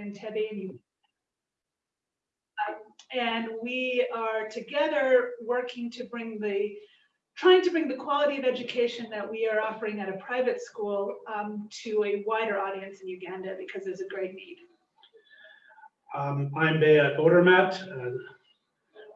Entebbe. Um, And we are together working to bring the, trying to bring the quality of education that we are offering at a private school um, to a wider audience in Uganda because there's a great need. Um, I'm Bea Odermatt, uh,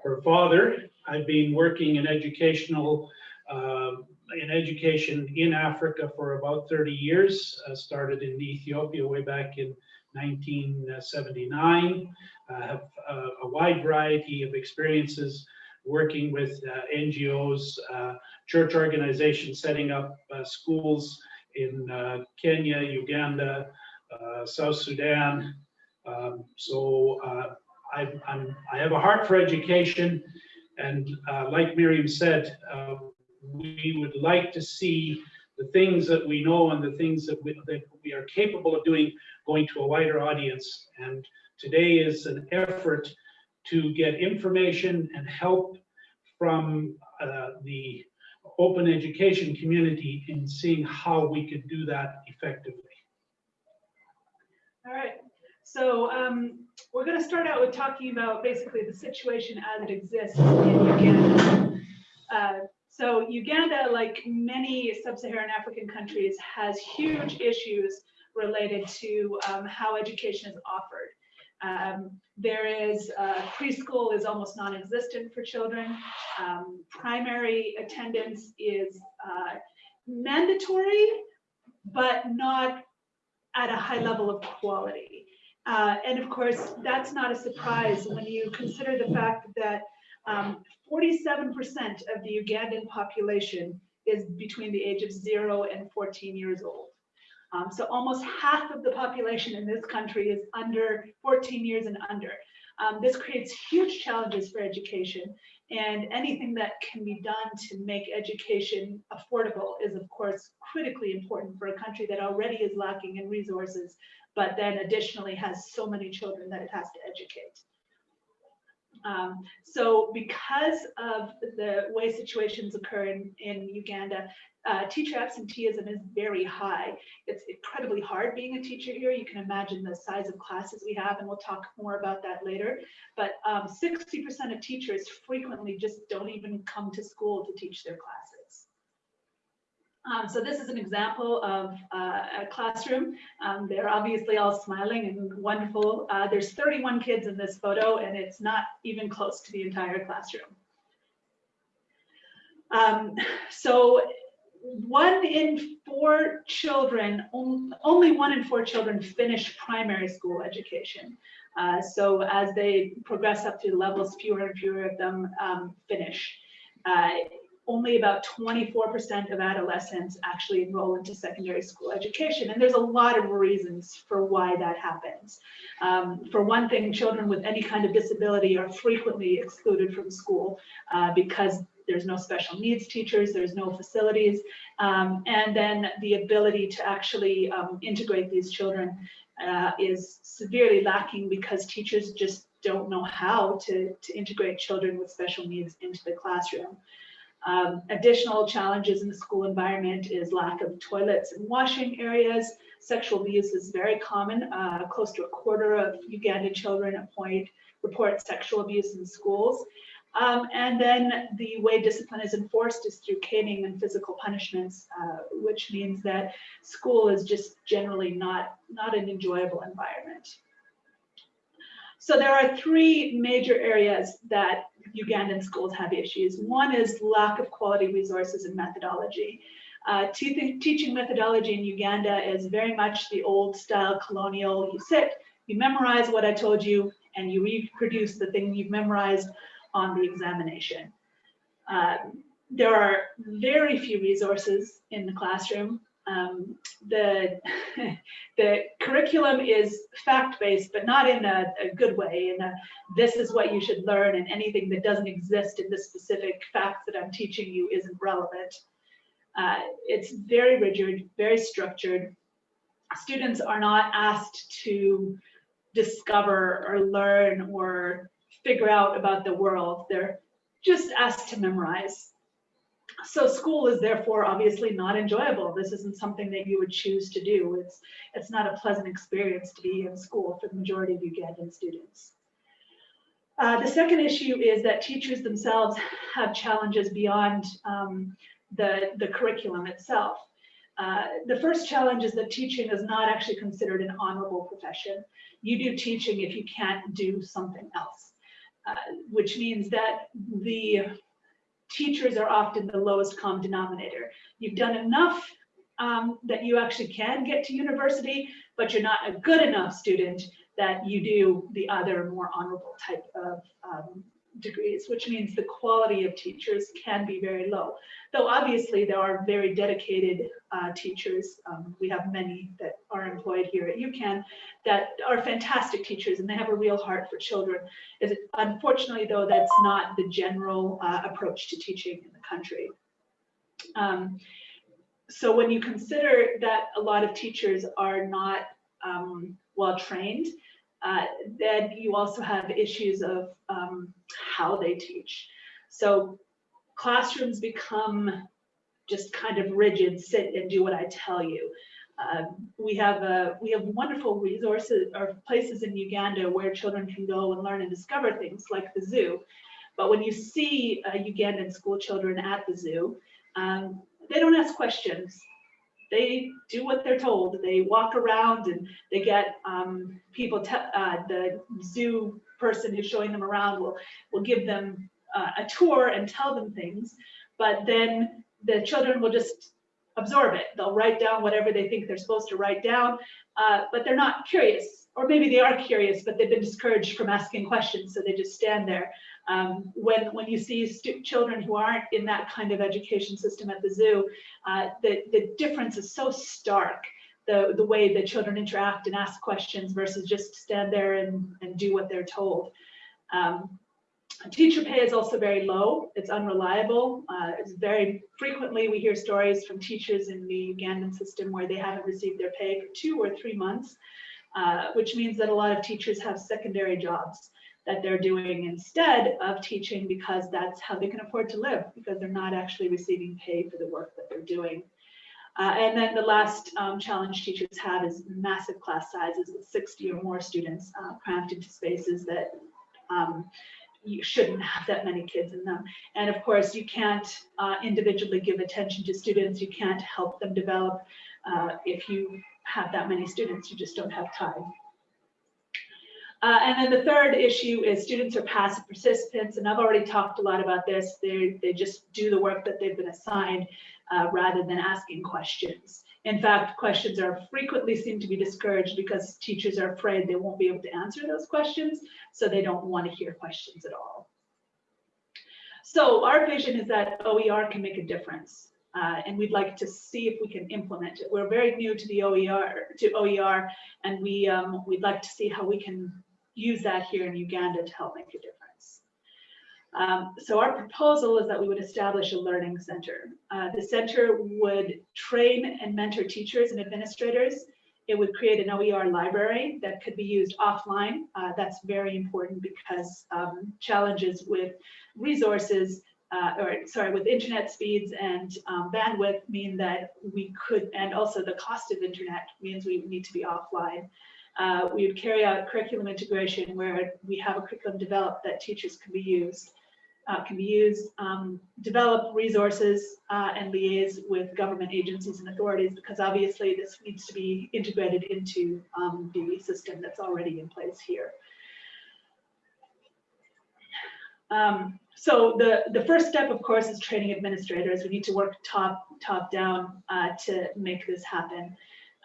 her father. I've been working in educational, um, in education in Africa for about 30 years. Uh, Started in Ethiopia way back in 1979. I have uh, a wide variety of experiences working with uh, NGOs, uh, church organizations, setting up uh, schools in uh, Kenya, Uganda, uh, South Sudan, um, so uh, I, I have a heart for education, and uh, like Miriam said, uh, we would like to see the things that we know and the things that we, that we are capable of doing going to a wider audience. And today is an effort to get information and help from uh, the open education community in seeing how we could do that effectively. All right, so um, we're going to start out with talking about basically the situation as it exists in Uganda. Uh, so Uganda, like many sub-Saharan African countries, has huge issues related to um, how education is offered. Um, there is uh, preschool is almost non-existent for children. Um, primary attendance is uh, mandatory, but not at a high level of quality. Uh, and of course, that's not a surprise when you consider the fact that 47% of the Ugandan population is between the age of zero and 14 years old. Um, so almost half of the population in this country is under 14 years and under. Um, this creates huge challenges for education and anything that can be done to make education affordable is of course critically important for a country that already is lacking in resources, but then additionally has so many children that it has to educate. Um, so because of the way situations occur in, in Uganda, uh, teacher absenteeism is very high. It's incredibly hard being a teacher here. You can imagine the size of classes we have, and we'll talk more about that later. But 60% um, of teachers frequently just don't even come to school to teach their classes. Um, so this is an example of uh, a classroom. Um, they're obviously all smiling and wonderful. Uh, there's 31 kids in this photo, and it's not even close to the entire classroom. Um, so one in four children, only one in four children finish primary school education. Uh, so as they progress up through the levels, fewer and fewer of them um, finish. Only about 24% of adolescents actually enroll into secondary school education. And there's a lot of reasons for why that happens. Um, for one thing, children with any kind of disability are frequently excluded from school uh, because there's no special needs teachers, there's no facilities, um, and then the ability to actually um, integrate these children uh, is severely lacking because teachers just don't know how to, to integrate children with special needs into the classroom. Um, additional challenges in the school environment is lack of toilets and washing areas. Sexual abuse is very common. Uh, close to a quarter of Ugandan children at point report sexual abuse in schools. Um, and then the way discipline is enforced is through caning and physical punishments, uh, which means that school is just generally not, not an enjoyable environment. So there are three major areas that Ugandan schools have issues. One is lack of quality resources and methodology. Uh, teaching methodology in Uganda is very much the old style colonial. You sit, you memorize what I told you, and you reproduce the thing you've memorized on the examination. Uh, there are very few resources in the classroom. Um, the, the curriculum is fact-based, but not in a, a, good way. In a, this is what you should learn, and anything that doesn't exist in the specific facts that I'm teaching you isn't relevant. Uh, it's very rigid, very structured. Students are not asked to discover or learn or figure out about the world. They're just asked to memorize. So school is therefore obviously not enjoyable. This isn't something that you would choose to do. It's, it's not a pleasant experience to be in school for the majority of Ugandan students. Uh, the second issue is that teachers themselves have challenges beyond um, the, the curriculum itself. Uh, the first challenge is that teaching is not actually considered an honorable profession. You do teaching if you can't do something else, uh, which means that the teachers are often the lowest common denominator. You've done enough um, that you actually can get to university, but you're not a good enough student that you do the other more honorable type of um, degrees, which means the quality of teachers can be very low. Though obviously there are very dedicated uh, teachers. Um, we have many that are employed here at UCAN that are fantastic teachers and they have a real heart for children. It, unfortunately though, that's not the general uh, approach to teaching in the country. Um, so when you consider that a lot of teachers are not um, well trained, uh, then you also have issues of um, how they teach. So classrooms become just kind of rigid, sit and do what I tell you. Uh, we have a we have wonderful resources or places in Uganda where children can go and learn and discover things like the zoo. But when you see uh, Ugandan school children at the zoo, um, they don't ask questions they do what they're told. They walk around and they get um, people, uh, the zoo person who's showing them around will, will give them uh, a tour and tell them things, but then the children will just absorb it. They'll write down whatever they think they're supposed to write down, uh, but they're not curious. Or maybe they are curious, but they've been discouraged from asking questions, so they just stand there. Um, when, when you see children who aren't in that kind of education system at the zoo, uh, the, the difference is so stark, the, the way that children interact and ask questions versus just stand there and, and do what they're told. Um, teacher pay is also very low. It's unreliable. Uh, it's very frequently we hear stories from teachers in the Ugandan system where they haven't received their pay for two or three months, uh, which means that a lot of teachers have secondary jobs that they're doing instead of teaching because that's how they can afford to live because they're not actually receiving pay for the work that they're doing. Uh, and then the last um, challenge teachers have is massive class sizes with 60 or more students uh, cramped into spaces that um, you shouldn't have that many kids in them. And of course, you can't uh, individually give attention to students. You can't help them develop. Uh, if you have that many students, you just don't have time. Uh, and then the third issue is students are passive participants, and I've already talked a lot about this. They, they just do the work that they've been assigned uh, rather than asking questions. In fact, questions are frequently seem to be discouraged because teachers are afraid they won't be able to answer those questions, so they don't want to hear questions at all. So our vision is that OER can make a difference. Uh, and we'd like to see if we can implement it. We're very new to the OER, to OER, and we um, we'd like to see how we can use that here in Uganda to help make a difference. Um, so our proposal is that we would establish a learning center. Uh, the center would train and mentor teachers and administrators. It would create an OER library that could be used offline. Uh, that's very important because um, challenges with resources, uh, or sorry, with internet speeds and um, bandwidth mean that we could, and also the cost of internet means we need to be offline. Uh, we would carry out curriculum integration where we have a curriculum developed that teachers can be used, uh, can be used, um, develop resources uh, and liaise with government agencies and authorities because obviously this needs to be integrated into um, the system that's already in place here. Um, so the, the first step, of course, is training administrators. We need to work top, top down uh, to make this happen.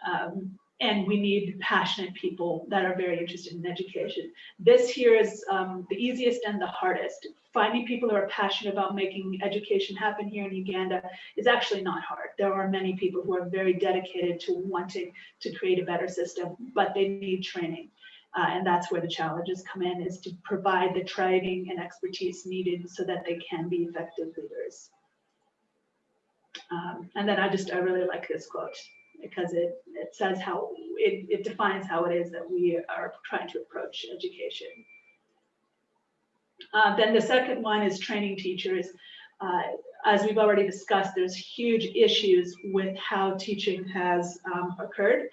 Um, and we need passionate people that are very interested in education. This here is um, the easiest and the hardest. Finding people who are passionate about making education happen here in Uganda is actually not hard. There are many people who are very dedicated to wanting to create a better system, but they need training. Uh, and that's where the challenges come in, is to provide the training and expertise needed so that they can be effective leaders. Um, and then I just, I really like this quote because it, it says how, it, it defines how it is that we are trying to approach education. Uh, then the second one is training teachers. uh, as we've already discussed, there's huge issues with how teaching has um, occurred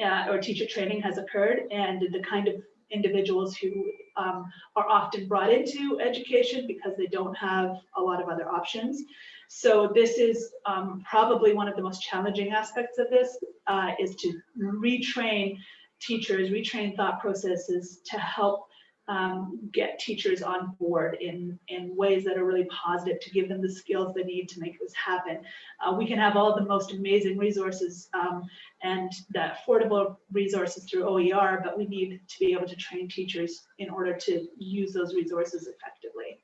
uh, or teacher training has occurred and the kind of individuals who um, are often brought into education because they don't have a lot of other options. So this is um, probably one of the most challenging aspects of this uh, is to retrain teachers, retrain thought processes to help um, get teachers on board in, in ways that are really positive to give them the skills they need to make this happen. Uh, we can have all the most amazing resources um, and the affordable resources through OER, but we need to be able to train teachers in order to use those resources effectively.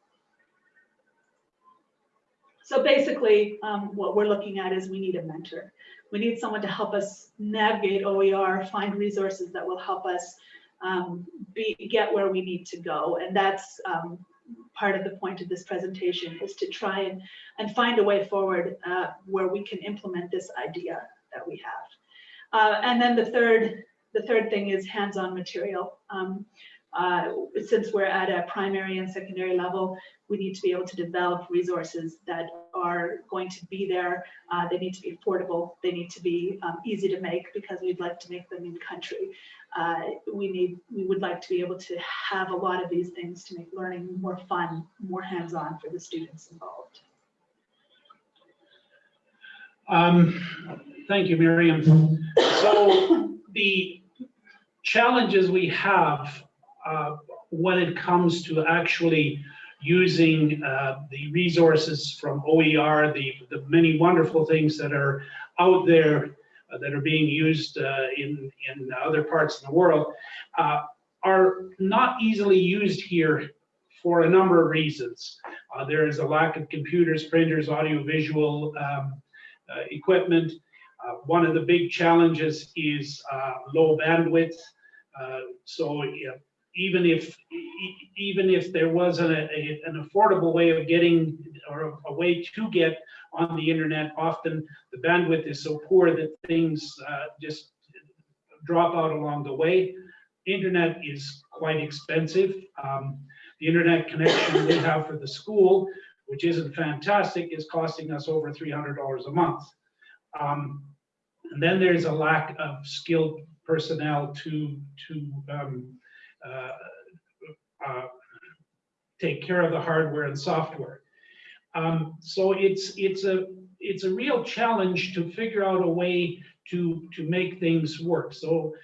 So basically, um, what we're looking at is we need a mentor. We need someone to help us navigate OER, find resources that will help us um, be, get where we need to go. And that's um, part of the point of this presentation is to try and, and find a way forward uh, where we can implement this idea that we have. Uh, and then the third, the third thing is hands-on material. Um, uh, since we're at a primary and secondary level, we need to be able to develop resources that are going to be there. Uh, they need to be affordable. They need to be um, easy to make because we'd like to make them in country. Uh, we need, we would like to be able to have a lot of these things to make learning more fun, more hands-on for the students involved. Um, thank you, Miriam. So the challenges we have uh, when it comes to actually using uh, the resources from OER, the, the many wonderful things that are out there uh, that are being used uh, in, in other parts of the world, uh, are not easily used here for a number of reasons. There is a lack of computers, printers, audiovisual um, equipment. one of the big challenges is low bandwidth. so even if even if there was a, a, an affordable way of getting or a, way to get on the internet, often the bandwidth is so poor that things uh, just drop out along the way. Internet is quite expensive. Um, the internet connection we have for the school, which isn't fantastic, is costing us over $300 a month. Um, and then there's a lack of skilled personnel to to um, take care of the hardware and software. Um, so it's it's a it's a real challenge to figure out a way to to make things work. So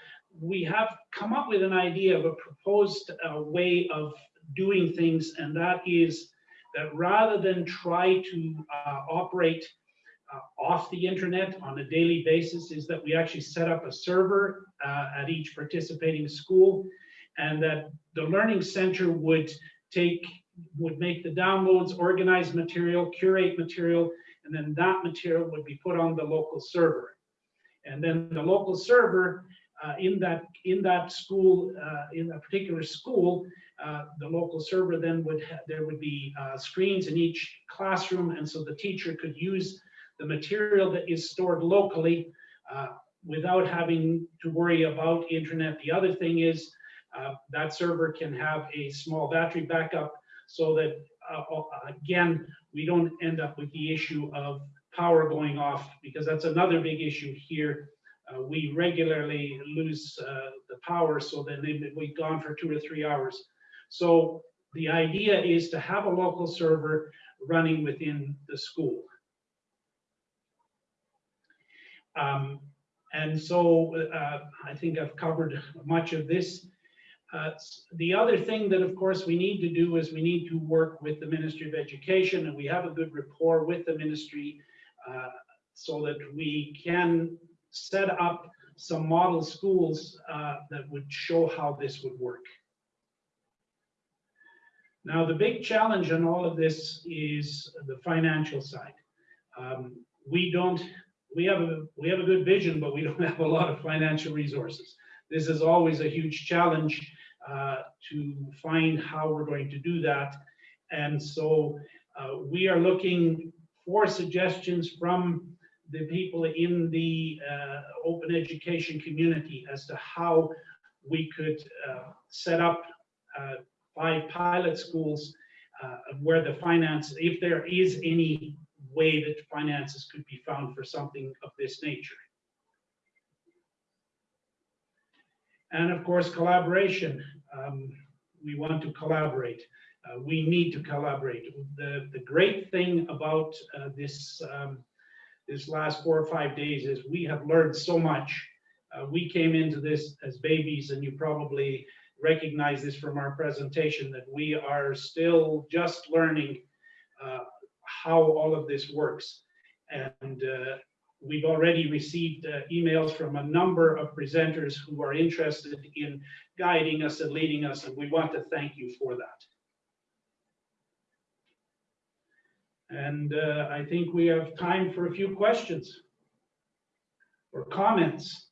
we have come up with an idea of a proposed uh, way of doing things, and that is that rather than try to uh, operate uh, off the internet on a daily basis, is that we actually set up a server uh, at each participating school and that the learning center would take would make the downloads, organize material, curate material, and then that material would be put on the local server. And then the local server uh, in that in that school, uh, in a particular school, uh, the local server then would there would be uh, screens in each classroom, and so the teacher could use the material that is stored locally uh, without having to worry about internet. The other thing is uh, that server can have a small battery backup so that, uh, uh, again, we don't end up with the issue of power going off because that's another big issue here. Uh, we regularly lose uh, the power so then we've gone for two or three hours. So the idea is to have a local server running within the school. Um, and so uh, I think I've covered much of this. Uh, the other thing that, of course, we need to do is we need to work with the Ministry of Education, and we have a good rapport with the ministry uh, so that we can set up some model schools uh, that would show how this would work. Now, the big challenge in all of this is the financial side. Um, we don't, we have a we have a good vision, but we don't have a lot of financial resources. This is always a huge challenge uh, to find how we're going to do that. And so uh, we are looking for suggestions from the people in the uh, open education community as to how we could uh, set up uh, five pilot schools where the finance, if there is any way that finances could be found for something of this nature. And of course, collaboration. Um, we want to collaborate. Uh, we need to collaborate. The, the great thing about uh, this, um, this last four or five days is we have learned so much. Uh, we came into this as babies, and you probably recognize this from our presentation that we are still just learning uh, how all of this works. And uh, we've already received uh, emails from a number of presenters who are interested in guiding us and leading us, and we want to thank you for that. And uh, I think we have time for a few questions or comments.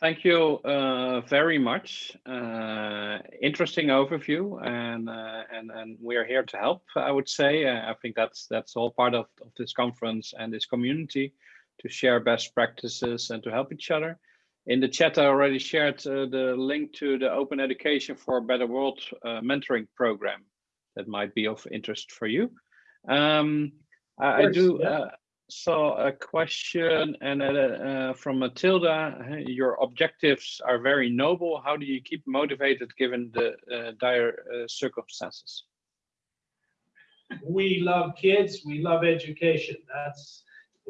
Thank you uh, very much. Uh, interesting overview, and uh, and and we are here to help. I would say. Uh, I think that's that's all part of, of this conference and this community to share best practices and to help each other. In the chat, I already shared uh, the link to the Open Education for a Better World uh, mentoring program that might be of interest for you. Um, I, I course, do. yeah. Saw a question and uh, uh, from Matilda, your objectives are very noble. How do you keep motivated given the uh, dire uh, circumstances? we love kids. We love education. That's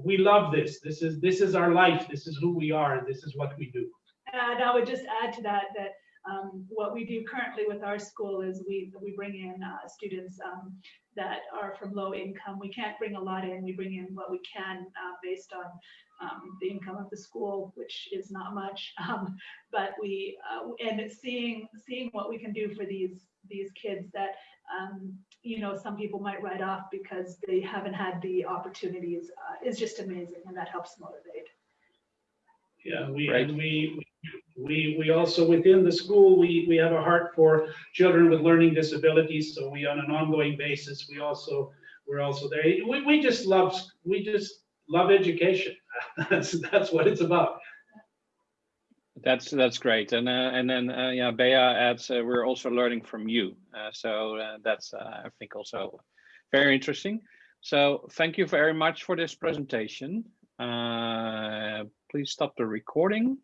we love this. This is this is our life. This is who we are this is what we do. And I would just add to that, that um, what we do currently with our school is we, we bring in uh, students um, that are from low income. We can't bring a lot in, we bring in what we can uh, based on um, the income of the school, which is not much. Um, But we, uh, and it's seeing, seeing what we can do for these, these kids that, um, you know, some people might write off because they haven't had the opportunities uh, is just amazing and that helps motivate. yeah we Right. and we we we also within the school we we have a heart for children with learning disabilities so we on an ongoing basis we also we're also there we, we just love we just love education that's that's what it's about That's that's great, and uh, and then uh, yeah, Bea adds uh, we're also learning from you, uh, so uh, that's uh, I think also very interesting. So thank you very much for this presentation. Please stop the recording.